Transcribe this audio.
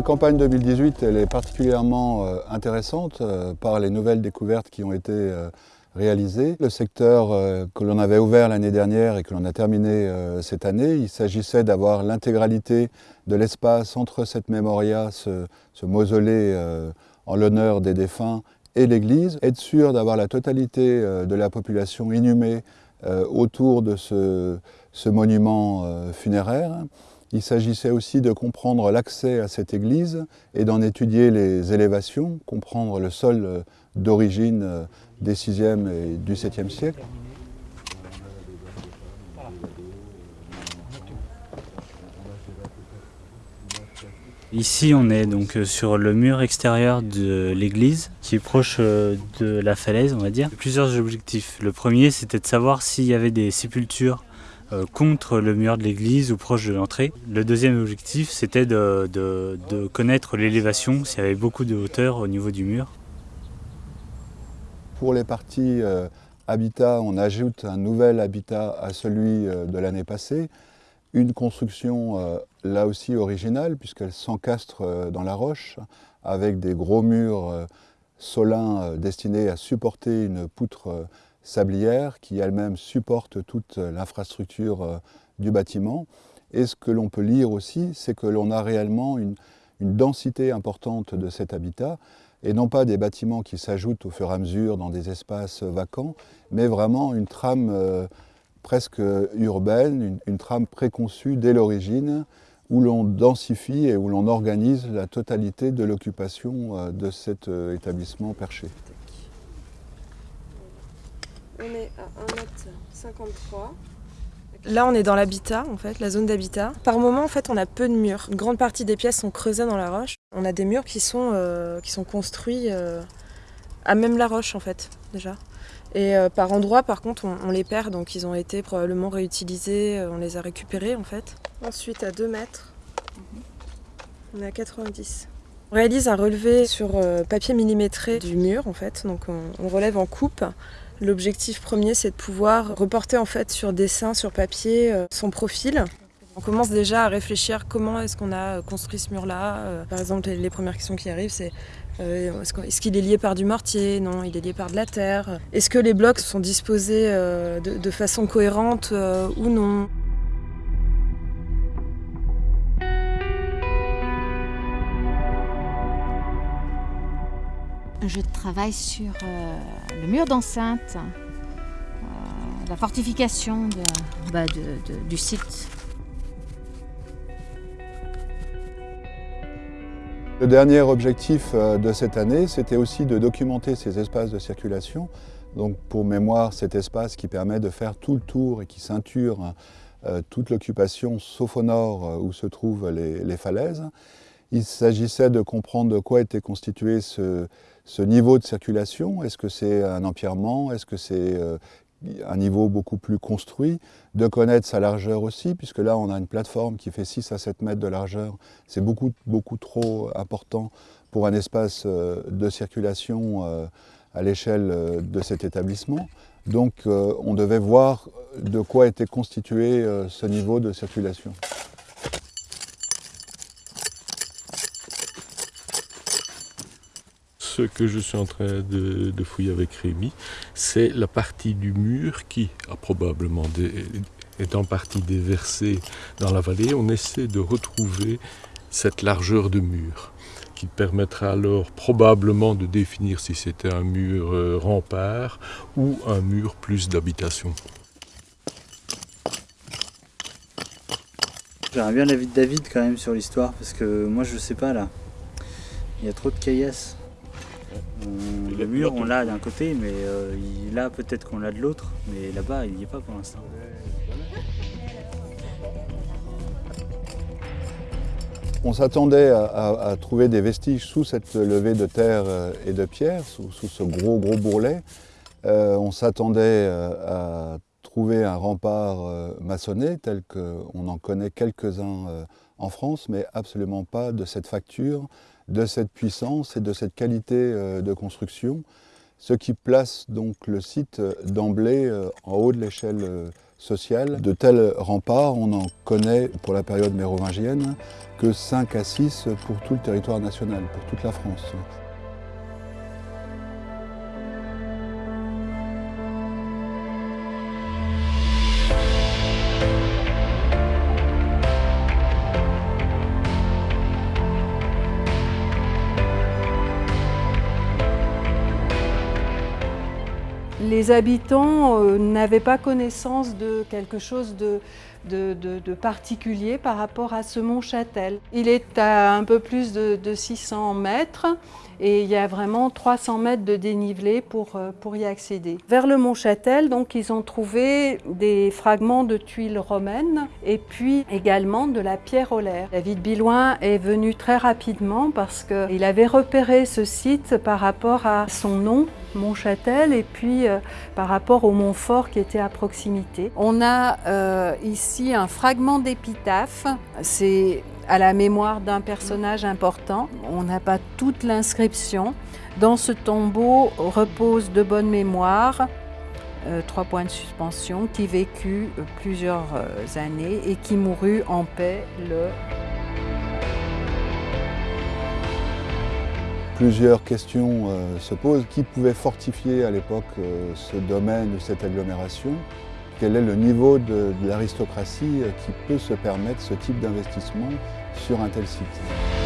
La campagne 2018 elle est particulièrement euh, intéressante euh, par les nouvelles découvertes qui ont été euh, réalisées. Le secteur que l'on avait ouvert l'année dernière et que l'on a terminé cette année, il s'agissait d'avoir l'intégralité de l'espace entre cette mémoria, ce, mausolée en l'honneur des défunts et l'église, être sûr d'avoir la totalité de la population inhumée autour de ce monument funéraire. Il s'agissait aussi de comprendre l'accès à cette église et d'en étudier les élévations, comprendre le sol euh, d'origine euh, des 6e et du 7e siècle. Ici, on est donc euh, sur le mur extérieur de l'église, qui est proche de la falaise, on va dire. Plusieurs objectifs. Le premier, c'était de savoir s'il y avait des sépultures euh, contre le mur de l'église ou proche de l'entrée. Le deuxième objectif, c'était de, connaître l'élévation, s'il y avait beaucoup de hauteur au niveau du mur. Pour les parties euh, habitat, on ajoute un nouvel habitat à celui euh, de l'année passée. Une construction là aussi originale, puisqu'elle s'encastre dans la roche, avec des gros murs solins destinés à supporter une poutre sablière qui elle-même supporte toute l'infrastructure euh, du bâtiment. Et ce que l'on peut lire aussi, c'est que l'on a réellement une, densité importante de cet habitat, et non pas des bâtiments qui s'ajoutent au fur et à mesure dans des espaces vacants, mais vraiment une trame euh, presque urbaine, une, trame préconçue dès l'origine, où l'on densifie et où l'on organise la totalité de l'occupation euh, de cet établissement perché. On est à 1m53. Là, on est dans l'habitat, en fait, la zone d'habitat. Par moment, en fait, on a peu de murs. Une grande partie des pièces sont creusées dans la roche. On a des murs qui sont, euh, qui sont construits euh, à même la roche, en fait, déjà. Et euh, par endroits, par contre, on, les perd, donc ils ont été probablement réutilisés, on les a récupérés, en fait. Ensuite, à 2 mètres, on est à 90. On réalise un relevé sur papier millimétré du mur, en fait. Donc on relève en coupe L'objectif premier, c'est de pouvoir reporter en fait sur dessin, sur papier, euh, son profil. On commence déjà à réfléchir comment est-ce qu'on a construit ce mur-là. Euh, par exemple, les premières questions qui arrivent, c'est euh, est-ce qu'il est lié par du mortier? Non, il est lié par de la terre. Est-ce que les blocs sont disposés de, façon cohérente ou non? Je travaille sur euh, le mur d'enceinte, euh, la fortification bah, du site. Le dernier objectif euh, de cette année, c'était aussi de documenter ces espaces de circulation. Donc pour mémoire, cet espace qui permet de faire tout le tour et qui ceinture toute l'occupation, sauf au nord où se trouvent les falaises. Il s'agissait de comprendre de quoi était constitué ce, niveau de circulation. Est-ce que c'est un empierrement Est-ce que c'est euh, un niveau beaucoup plus construit De connaître sa largeur aussi, puisque là on a une plateforme qui fait 6 à 7 mètres de largeur. C'est beaucoup, beaucoup trop important pour un espace euh, de circulation euh, à l'échelle de cet établissement. Donc on devait voir de quoi était constitué ce niveau de circulation. Que je suis en train de, fouiller avec Rémi, c'est la partie du mur qui a probablement est en partie déversée dans la vallée. On essaie de retrouver cette largeur de mur qui permettra alors probablement de définir si c'était un mur euh, rempart ou un mur plus d'habitation. J'aimerais bien l'avis de David quand même sur l'histoire parce que moi je sais pas là. Il y a trop de caillasses. Euh, le mur, on l'a d'un côté, mais euh, là, peut-être qu'on l'a de l'autre, mais là-bas, il n'y est pas pour l'instant. On s'attendait à, trouver des vestiges sous cette levée de terre euh, et de pierre, sous, ce gros gros bourrelet. on s'attendait à trouver un rempart maçonné tel qu'on en connaît quelques-uns en France, mais absolument pas de cette facture, de cette puissance et de cette qualité euh, de construction, ce qui place donc le site euh, d'emblée euh, en haut de l'échelle social. De tels remparts, on en connaît pour la période mérovingienne que 5 à 6 pour tout le territoire national, pour toute la France. Les habitants euh, n'avaient pas connaissance de quelque chose de, particulier par rapport à ce mont Châtel. Il est à un peu plus de 600 mètres et il y a vraiment 300 mètres de dénivelé pour, euh, pour y accéder. Vers le mont Châtel, donc, ils ont trouvé des fragments de tuiles romaines et puis également de la pierre olaire. David Bilouin est venu très rapidement parce qu'il avait repéré ce site par rapport à son nom, Mont-Châtel, et puis euh, par rapport au Montfort qui était à proximité. On a euh, ici un fragment d'épitaphe. C'est à la mémoire d'un personnage important. On n'a pas toute l'inscription. Dans ce tombeau repose de bonne mémoire euh, trois points de suspension, qui vécut euh, plusieurs euh, années et qui mourut en paix le Plusieurs questions se posent. Qui pouvait fortifier à l'époque ce domaine ou cette agglomération? Quel est le niveau de, l'aristocratie qui peut se permettre ce type d'investissement sur un tel site